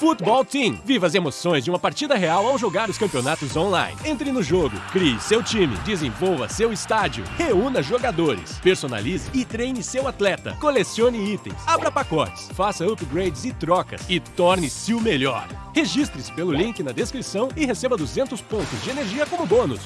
Futebol Team. Viva as emoções de uma partida real ao jogar os campeonatos online. Entre no jogo, crie seu time, desenvolva seu estádio, reúna jogadores, personalize e treine seu atleta, colecione itens, abra pacotes, faça upgrades e trocas e torne-se o melhor. Registre-se pelo link na descrição e receba 200 pontos de energia como bônus.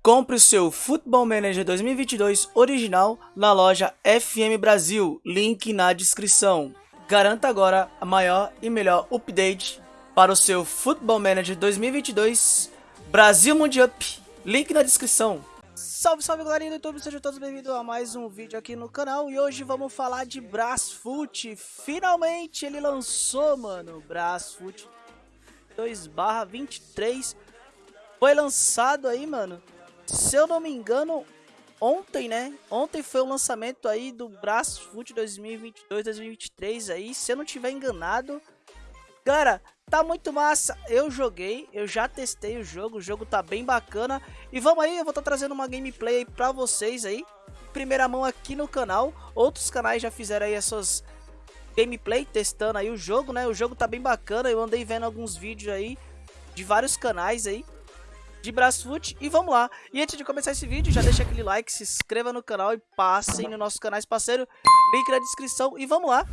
Compre o seu Football Manager 2022 original na loja FM Brasil, link na descrição. Garanta agora a maior e melhor update para o seu Football Manager 2022 Brasil Mundial. Link na descrição. Salve, salve galerinha do YouTube, sejam todos bem-vindos a mais um vídeo aqui no canal E hoje vamos falar de Brasfoot Finalmente ele lançou, mano, Brasfoot 2 23 Foi lançado aí, mano Se eu não me engano, ontem, né? Ontem foi o lançamento aí do Brasfoot 2022-2023 aí, se eu não tiver enganado. Galera, tá muito massa. Eu joguei, eu já testei o jogo, o jogo tá bem bacana. E vamos aí, eu vou estar tá trazendo uma gameplay aí pra vocês aí. Primeira mão aqui no canal. Outros canais já fizeram aí as suas gameplay testando aí o jogo, né? O jogo tá bem bacana, eu andei vendo alguns vídeos aí de vários canais aí de Brasfoot e vamos lá. E antes de começar esse vídeo, já deixa aquele like, se inscreva no canal e passem no nosso canal parceiro, link na descrição e vamos lá.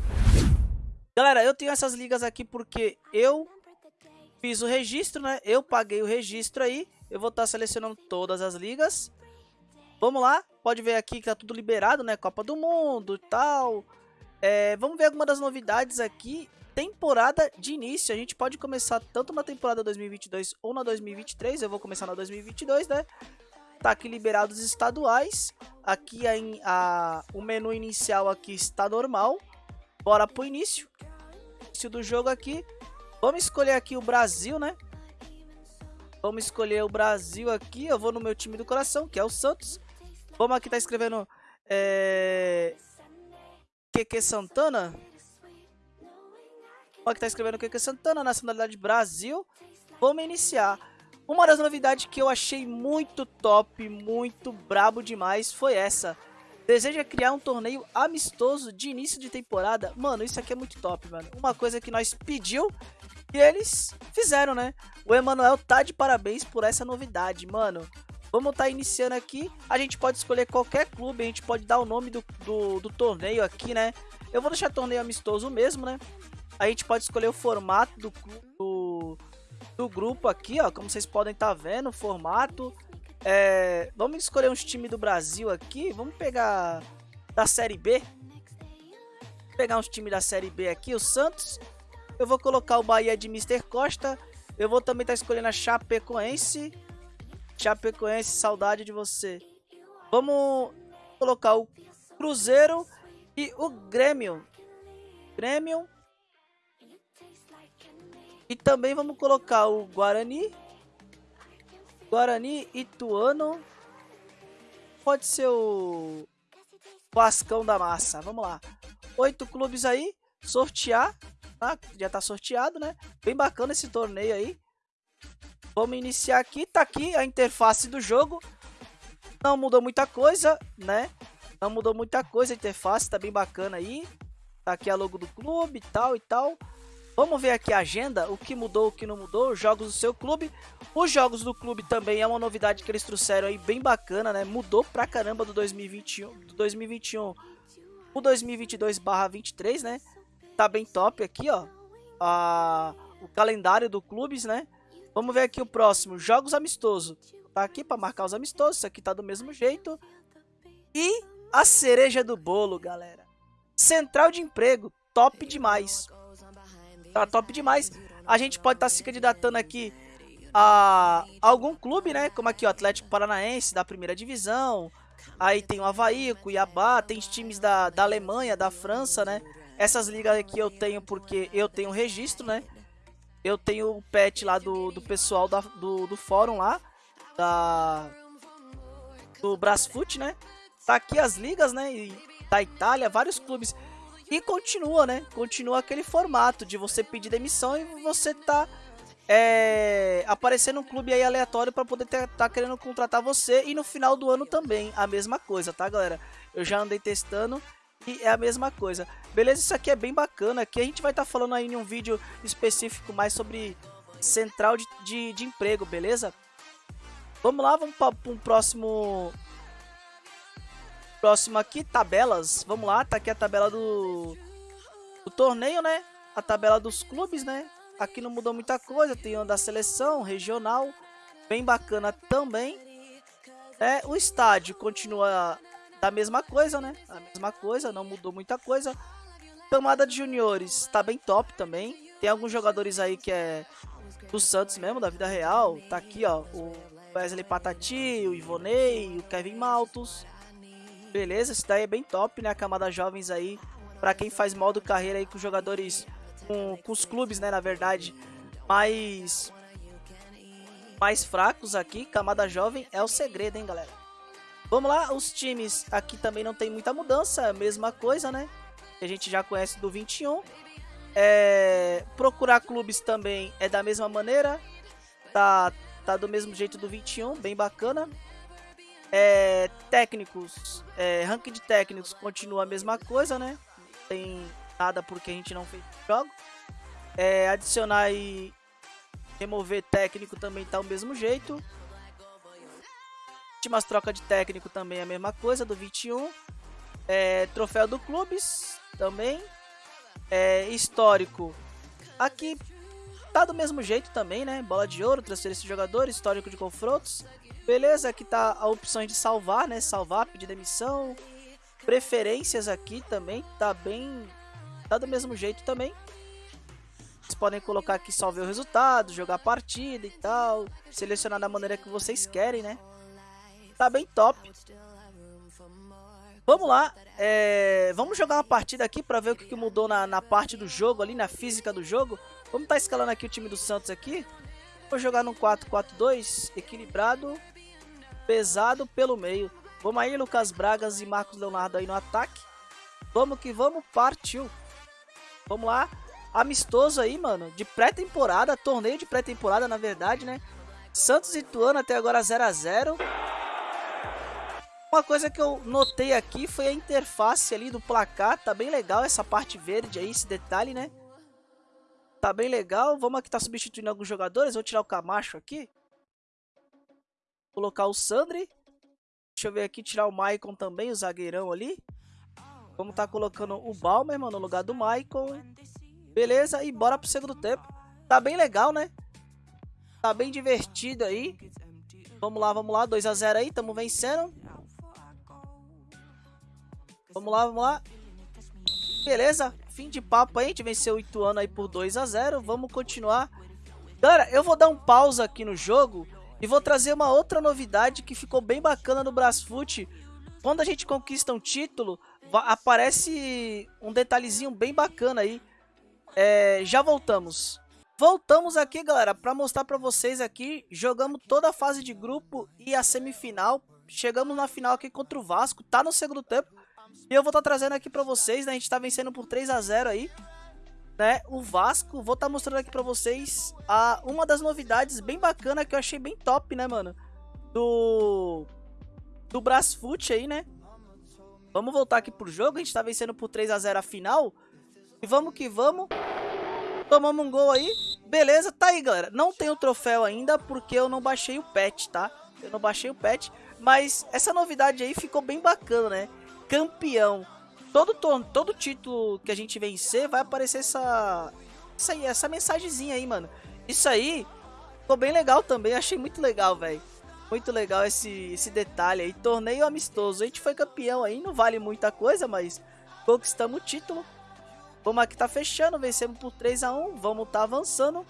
Galera, eu tenho essas ligas aqui porque eu fiz o registro, né? Eu paguei o registro aí, eu vou estar tá selecionando todas as ligas. Vamos lá, pode ver aqui que tá tudo liberado, né? Copa do Mundo e tal. É, vamos ver algumas das novidades aqui temporada de início. A gente pode começar tanto na temporada 2022 ou na 2023. Eu vou começar na 2022, né? Tá aqui liberados estaduais. Aqui a, a, o menu inicial aqui está normal. Bora pro início. Início do jogo aqui. Vamos escolher aqui o Brasil, né? Vamos escolher o Brasil aqui. Eu vou no meu time do coração, que é o Santos. Vamos aqui tá escrevendo é... QQ Santana. Que tá escrevendo o que é Santana, nacionalidade Brasil. Vamos iniciar. Uma das novidades que eu achei muito top, muito brabo demais foi essa. Deseja criar um torneio amistoso de início de temporada? Mano, isso aqui é muito top, mano. Uma coisa que nós pediu e eles fizeram, né? O Emanuel tá de parabéns por essa novidade, mano. Vamos estar tá iniciando aqui. A gente pode escolher qualquer clube, a gente pode dar o nome do, do, do torneio aqui, né? Eu vou deixar torneio amistoso mesmo, né? A gente pode escolher o formato do, do, do grupo aqui, ó. Como vocês podem estar tá vendo, o formato. É, vamos escolher uns times do Brasil aqui. Vamos pegar da Série B. Vou pegar uns times da Série B aqui. O Santos. Eu vou colocar o Bahia de Mr. Costa. Eu vou também estar tá escolhendo a Chapecoense. Chapecoense, saudade de você. Vamos colocar o Cruzeiro e o Grêmio. Grêmio e também vamos colocar o Guarani. Guarani, Ituano. Pode ser o Vascão da Massa. Vamos lá. Oito clubes aí. Sortear. Tá? Já tá sorteado, né? Bem bacana esse torneio aí. Vamos iniciar aqui. Tá aqui a interface do jogo. Não mudou muita coisa, né? Não mudou muita coisa a interface. Tá bem bacana aí. Tá aqui a logo do clube e tal e tal. Vamos ver aqui a agenda, o que mudou, o que não mudou, os jogos do seu clube. Os jogos do clube também é uma novidade que eles trouxeram aí bem bacana, né? Mudou pra caramba do 2021, do 2021 o 2022/23, né? Tá bem top aqui, ó. A, o calendário do clubes, né? Vamos ver aqui o próximo, jogos amistosos. Tá aqui para marcar os amistosos, isso aqui tá do mesmo jeito. E a cereja do bolo, galera. Central de emprego, top demais. Tá top demais. A gente pode estar tá se candidatando aqui a algum clube, né? Como aqui o Atlético Paranaense da primeira divisão. Aí tem o Havaí, o Cuiabá, tem times da, da Alemanha, da França, né? Essas ligas aqui eu tenho porque eu tenho registro, né? Eu tenho o pet lá do, do pessoal da, do, do fórum lá, da, do Brasfoot, né? Tá aqui as ligas, né? E da Itália, vários clubes. E continua, né? Continua aquele formato de você pedir demissão e você tá é, aparecendo um clube aí aleatório para poder estar tá querendo contratar você. E no final do ano também, a mesma coisa, tá, galera? Eu já andei testando e é a mesma coisa. Beleza? Isso aqui é bem bacana, aqui a gente vai estar tá falando aí em um vídeo específico mais sobre central de, de, de emprego, beleza? Vamos lá, vamos para um próximo... Próximo aqui, tabelas. Vamos lá, tá aqui a tabela do, do torneio, né? A tabela dos clubes, né? Aqui não mudou muita coisa, tem uma da seleção, regional, bem bacana também. É, o estádio continua da mesma coisa, né? A mesma coisa, não mudou muita coisa. Camada de juniores tá bem top também. Tem alguns jogadores aí que é do Santos mesmo, da vida real. Tá aqui, ó, o Wesley Patati, o Ivonei, o Kevin Maltos. Beleza, esse daí é bem top, né? A camada jovens aí, pra quem faz modo carreira aí com jogadores, com, com os clubes, né, na verdade, mais, mais fracos aqui. Camada jovem é o segredo, hein, galera? Vamos lá, os times aqui também não tem muita mudança, mesma coisa, né? Que a gente já conhece do 21. É, procurar clubes também é da mesma maneira. Tá, tá do mesmo jeito do 21, bem bacana. É, técnicos, é, ranking de técnicos continua a mesma coisa, né? Não tem nada porque a gente não fez jogo. É, adicionar e remover técnico também tá o mesmo jeito. Últimas troca de técnico também é a mesma coisa, do 21. É, troféu do Clubes também. É, histórico. Aqui tá do mesmo jeito também, né? Bola de ouro, transferência de jogador, histórico de confrontos. Beleza, aqui tá a opção de salvar, né? Salvar, pedir demissão. Preferências aqui também, tá bem... Tá do mesmo jeito também. Vocês podem colocar aqui só ver o resultado, jogar a partida e tal. Selecionar da maneira que vocês querem, né? Tá bem top. Vamos lá, é... vamos jogar uma partida aqui para ver o que, mudou na, na, parte do jogo ali, na física do jogo. Vamos estar tá escalando aqui o time do Santos aqui. Vou jogar no 4-4-2, equilibrado, pesado pelo meio. Vamos aí, Lucas Bragas e Marcos Leonardo aí no ataque. Vamos que vamos, partiu. Vamos lá, amistoso aí, mano, de pré-temporada, torneio de pré-temporada na verdade, né? Santos e Tuano até agora 0 a 0 uma coisa que eu notei aqui foi a interface ali do placar, tá bem legal essa parte verde aí, esse detalhe, né? Tá bem legal, vamos aqui tá substituindo alguns jogadores, vou tirar o Camacho aqui. Colocar o Sandri. Deixa eu ver aqui, tirar o Maicon também, o zagueirão ali. Vamos tá colocando o Balmer, mano, no lugar do Maicon. Beleza, e bora pro segundo tempo. Tá bem legal, né? Tá bem divertido aí. Vamos lá, vamos lá, 2x0 aí, tamo vencendo. Vamos lá, vamos lá. Beleza, fim de papo aí. A gente venceu o Ituano aí por 2 a 0 Vamos continuar. Galera, eu vou dar um pausa aqui no jogo e vou trazer uma outra novidade que ficou bem bacana no Brasfoot. Quando a gente conquista um título, aparece um detalhezinho bem bacana aí. É, já voltamos. Voltamos aqui, galera, para mostrar para vocês aqui. Jogamos toda a fase de grupo e a semifinal. Chegamos na final aqui contra o Vasco. Tá no segundo tempo. E eu vou estar tá trazendo aqui pra vocês, né? A gente tá vencendo por 3 a 0 aí. Né, o Vasco, vou estar tá mostrando aqui pra vocês a, uma das novidades bem bacana que eu achei bem top, né, mano? Do do Brasfoot aí, né? Vamos voltar aqui pro jogo, a gente tá vencendo por 3 a 0 a final. E vamos que vamos. Tomamos um gol aí. Beleza, tá aí, galera. Não tem o troféu ainda porque eu não baixei o patch, tá? Eu não baixei o patch, mas essa novidade aí ficou bem bacana, né? campeão. Todo, todo título que a gente vencer vai aparecer essa, essa, essa mensagenzinha aí, mano. Isso aí ficou bem legal também, achei muito legal, velho. Muito legal esse, esse detalhe aí. Torneio amistoso. A gente foi campeão aí, não vale muita coisa, mas conquistamos o título. Vamos aqui tá fechando, vencemos por 3 a 1 vamos tá avançando.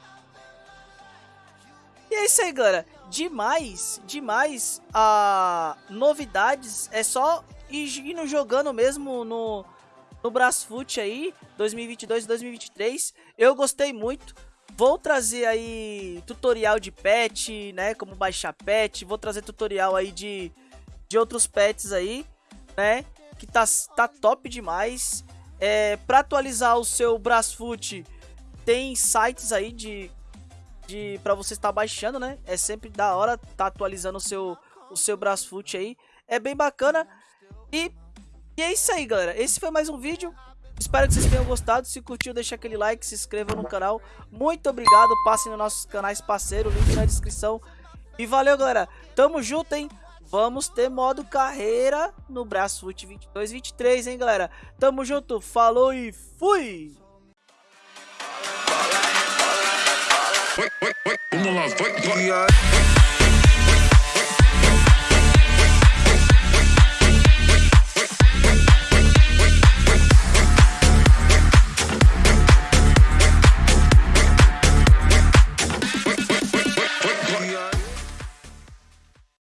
E é isso aí, galera. Demais, demais. A ah, novidades é só e indo jogando mesmo no, no Brasfoot aí, 2022 e 2023. Eu gostei muito. Vou trazer aí tutorial de pet, né, como baixar pet. Vou trazer tutorial aí de, de outros pets aí, né, que tá, tá top demais. É, para atualizar o seu Brasfoot, tem sites aí de, de para você estar baixando, né? É sempre da hora tá atualizando o seu o seu Brasfoot aí. É bem bacana. E E é isso aí, galera. Esse foi mais um vídeo. Espero que vocês tenham gostado. Se curtiu, deixa aquele like, se inscreva no canal. Muito obrigado. Passem nos nossos canais parceiros, link na descrição. E valeu, galera. Tamo junto, hein? Vamos ter modo carreira no Brasfoot 22-23, hein, galera? Tamo junto, falou e fui! Vamos lá, vai, vai.